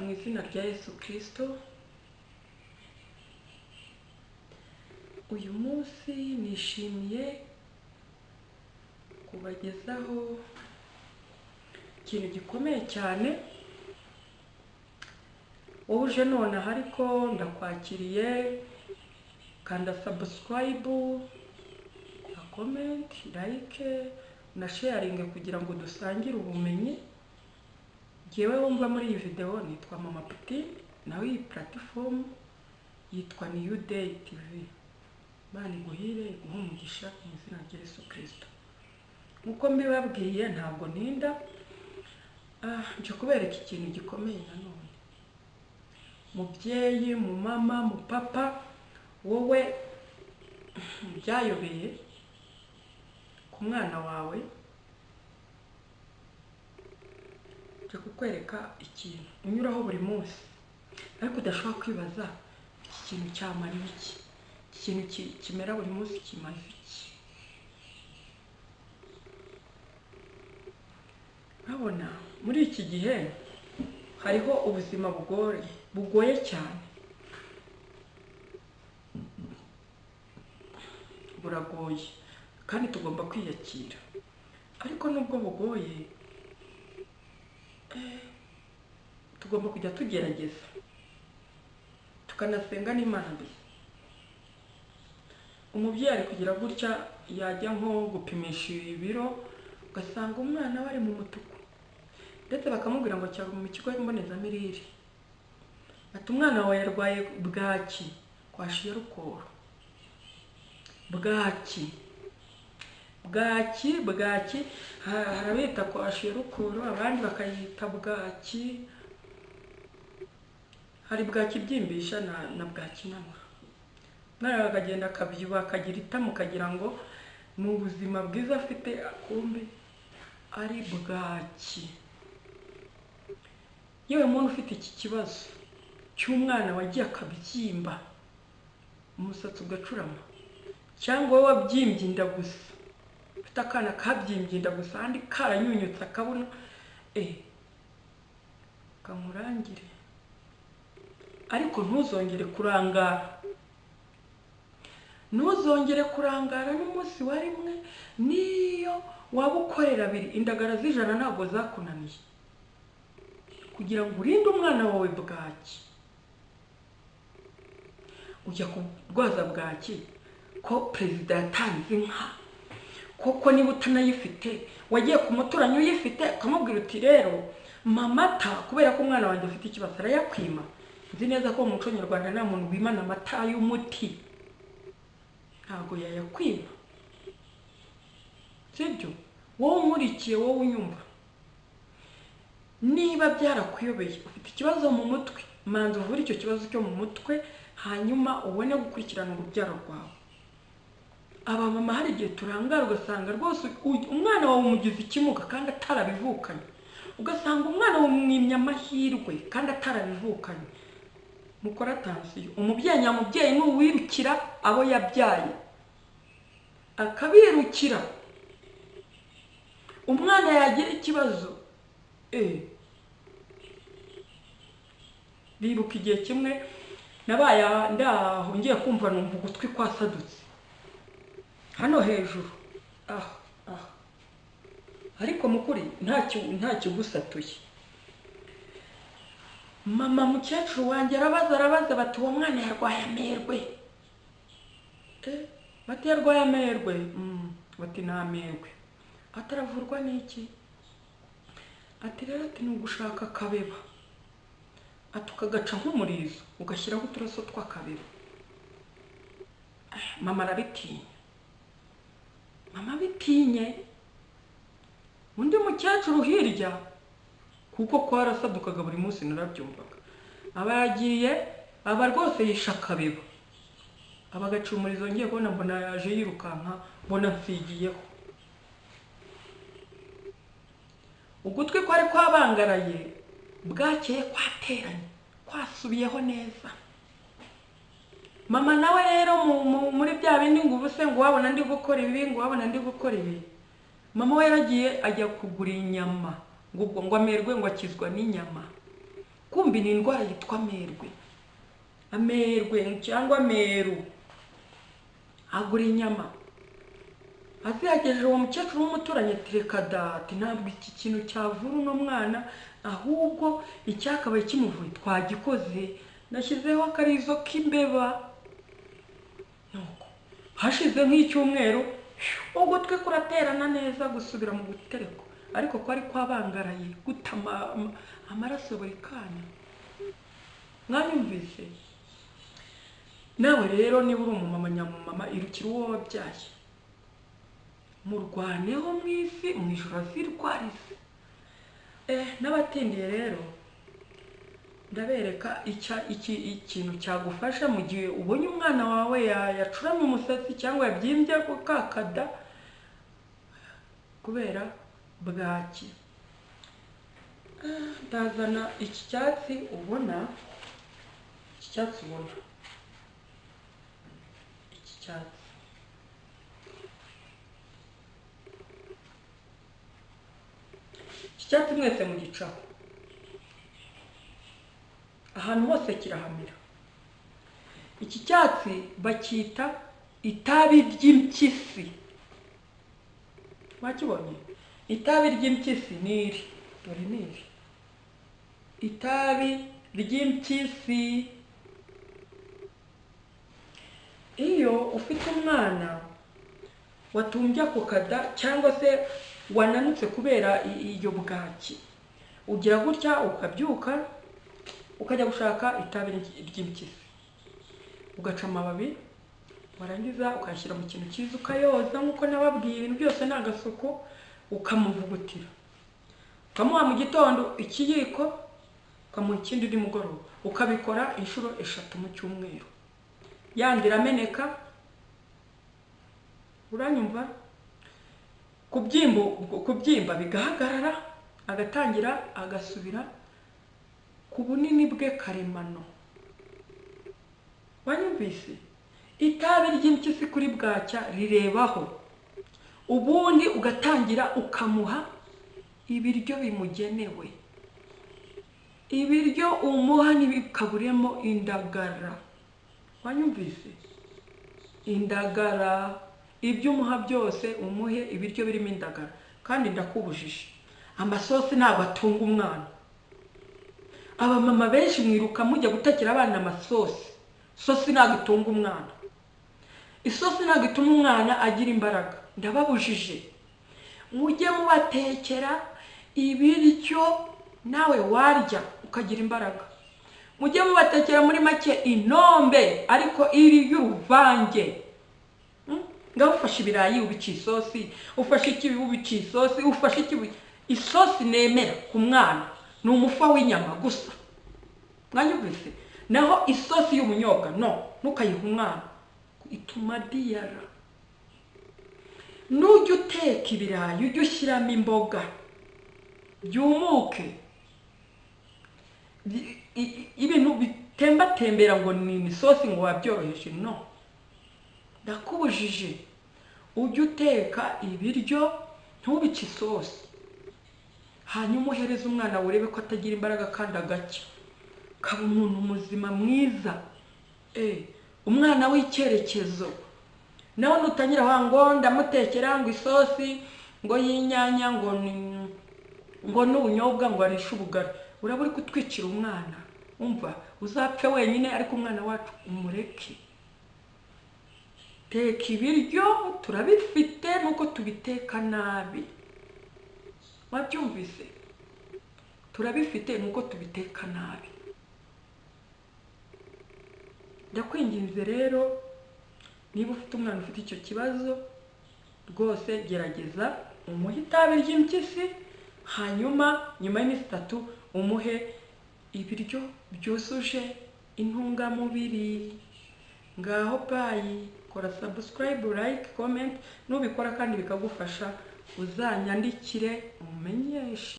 mu izina rya Yesu Kristo. Uyu munsi nishimiye kubagezaho ikintu gikomeye cyane. Wowe uje nonaha ariko ndakwakiriye kanda sabusikarayibu komenti layike na sheyaringi kugira ngo dusangire ubumenyi. Ngewe wumva muri iyi videwo nitwa mama puti nawe iyi puratifomu yitwa niyu deyi tivi Imana iguhire iguhe umugisha mu izina rya Yesu Kristo. Nk'uko mbibabwiye ntabwo ntinda ah, nje kubereka ikintu gikomeye nanone mubyeyi mu mama mu papa wowe byayobeye ku mwana wawe nje kukwereka ikintu. Unyuraho buri munsi. Ariko udashobora kwibaza iki kintu cyamara iki? Iki kintu ki- kimera buri munsi kimaze iki? Urabona muri iki gihe hariho ubuzima bugoye bugoye cyane. Buragoye kandi tugomba kwiyakira. Ariko nubwo bugoye tugomba kujya tugerageza. Tukanasenga n'imana mbere. Umubyeyi ari kugira gutya yajya nko gupimisha ibiro ugasanga umwana we ari mu mutuku. Ndetse bakamubwira ngo cyangwa mu kigo mbonezamirire ati umwana wawe yarwaye bwaki? Kwashiye rukoro. Bwaki? Bwaki bwaki ha- hari abita kwashiye rukoro abandi bakayita bwaki. Hari bwaki ibyimbisha na, bwaki inanura umwana akagenda akabyibuha akagira itamu ukagira ngo ni ubuzima bwiza afite akumbe ari bwaki. Yewe muntu ufite iki kibazo? Cy'umwana wagiye akabyimba umusatsi ugacurama. Cyangwa wabyimbye inda gusa. Ufite akana kabyimbye inda gusa ahandi karanyunyutse akabuno eh kamurangire. Ariko ntuzongere kurangara. Ntuzongere kurangara n'umunsi wa rimwe. Niyo waba ukorera abiri indagara z'ijana ntabwo zakunaniye. Kugira ngo urinde umwana wawe bwaki. Ujya kurwaza bwaki? Ko perezida yatanze inka? Koko niba utanayifite wagiye ku muturanyi uyifite ukamubwira uti rero mamata kubera ko umwana wanjye afite ikibazo arayakwima. Nzi neza ko mu muco nyarwanda nta muntu wimana amata y'umuti. Ntabwo yayakwima. Sibyo wowe unkurikiye wowe unyumva. Niba byarakuyobeye ufite ikibazo mu mutwe manza uvure icyo kibazo cyo mu mutwe hanyuma ubone gukurikirana urubyaro rwawe. Abamama hari igihe turangara ugasanga rwose umwana wawe umugize ikimuga kandi atarabivukanye. Ugasanga umwana wawe umwimye amahirwe kandi atarabivukanye. Mukora tansiyo umubyeyi nyamubyeyi ni uwirukira abo yabyaye. Akabirukira. Umwana yagira ikibazo eh bibuka igihe kimwe nabaye ndaho ngiye kumva numva ugutwi kwasadutse. Hano hejuru. Ah ah. Ariko mu kuri ntacyo ntakigusatuye mama mukecuru wanjye arabaza arabaza bati uwo mwana yarwaye amerwe. Eh, bati yarwaye amerwe? Mm, bati ni amerwe. Ataravurwa n'iki? Ati rero ati ni ugushaka akabeba. Ati ukagaca nk'umurizo ugashyiraho uturaso tw'akabeba. Ah, mama arabitinya. Mama bitinye. Undi mukecuru hirya? Kuko kwarasadukaga buri munsi narabyumvaga. Aba yagiye aba rwose yishe akabeba aba agaca umurizo ngiye kubona mbona yaje yirukanka mbona mfigiyeho. Ugutwi kwari kwabangaraye bwakeye kwateranye kwasubiyeho neza. Mama nawe rero mu- mu- muri bya bindi ngo ubuse ngo wabona ndi gukora ibi ngo wabona ndi gukora ibi. Mama we yaragiye ajya kugura inyama ngo ubwo ngo amerwe ngo akizwa n'inyama. Kumbi ni indwara yitwa amerwe. Amerwe cyangwa ameru. Agura inyama. Aziyagejeje uwo mukecuru w'umuturanyi ati reka dati ntabwo iki kintu cyavura uno mwana ahubwo icyakabaye kimuvuye twagikoze. Nashyizeho akarizo k'imbeba. Hashize nk'icyumweru ugutwi kuraterana neza gusubira mu gutereko ariko kwari kwabangaraye guta ama- ama- amaraso buri kanya mwanyumvise? Nawe rero niba uri umumama nyamumama irukira uwo wabyaye. Murwaneho mu isi mu ijoro azirwarize. Eh n'abatindiye rero ndabereka ikintu cyagufasha mu gihe ubonye umwana wawe ya- yacuramye umusatsi cyangwa yabyimbye kakada kubera bwaki. Ndazana iki cyatsi ubona iki cyatsi ubona. Iki cyatsi. Iki cyatsi mwese mugicaho. Ahantu hose kirahamira. Iki cyatsi bacyita itabi ry'impyisi. Wakibonye? Itabi ry'impyisi ni iri? Dore ni iri? Itabi ry'impyisi. Iyo ufite umwana watumbye ako kada cyangwa se wananutse kubera iyo bwaki ugira gutya ukabyuka ukajya gushaka itabi ry- ry'impyisi ugaca amababi warangiza ukayashyira mu kintu cyiza ukayoza nk'uko nababwiye ibintu byose ni agasuku ukamuvugutira. Ukamuha mu gitondo ikiyiko ukamuha ikindi nimugoroba ukabikora inshuro eshatu mu cyumweru. Yandi irameneka uranyumva? Kubyimba bigahagarara agatangira agasubira ku bunini bwe karemano wanyumvise? Itabi ry'impyisi kuri bwacya rirebaho. Ubundi ugatangira ukamuha ibiryo bimugenewe. Ibiryo umuha ntibikaburemo indagara. Wanyumvise? Indagara. Ibyo umuha byose umuhe ibiryo birimo indagara. Kandi ndakubujije. Amasosi ntabwo atunga umwana. Abamama benshi mwiruka mujya gutekera abana amasosi. Sosi ntabwo itunga umwana. Isosi ntabwo ituma umwana agira imbaraga. Ndababujije. Mujye mubatekera ibiryo nawe warya ukagira imbaraga. Mujye mubatekera muri make inombe ariko iri y'uruvange. Mm? ngaho ufashe ibirayi ubica isosi ufashe ikibi ubica isosi ufashe ikibi. Isosi nemera ku mwana. Ni umufa w'inyama gusa. Mwanyumvise? Naho isosi y'ubunyobwa no ntukayiha umwana. Ituma diyara. Nujya uteka ibirayi ujye ushyiramo imboga. Byumuke. Ibintu bitembatembera ngo ni isosi ngo wabyoroheje no. Ndakubujije. Ujye uteka ibiryo ntubice isosi. Hanyuma uhereze umwana urebe ko atagira imbaraga kandi agacya kaba umuntu muzima mwiza. Eh, umwana w'icyerekezo. Nawe nutangira wa ngo ndamutekera ngo isosi ngo y'inyanya ngo ngo n'ubunyobwa ngo arishe ubugari. Uraba uri kutwicira umwana. Umva uzapfe wenyine ariko umwana wacu umureke. Teka ibiryo turabifite nuko tubiteka nabi. Wabyumvise turabifite nuko tubiteka nabi. Ndakwinginze rero niba ufite umwana ufite icyo kibazo rwose gerageza umuhe itabi ry'impyisi hanyuma nyuma y'iminsi itatu umuhe ibiryo byuzuje intungamubiri. Ngaho bayi kora sabusikarayibu layike komenti nubikora kandi bikagufasha uzanyandikire umumenyeshe.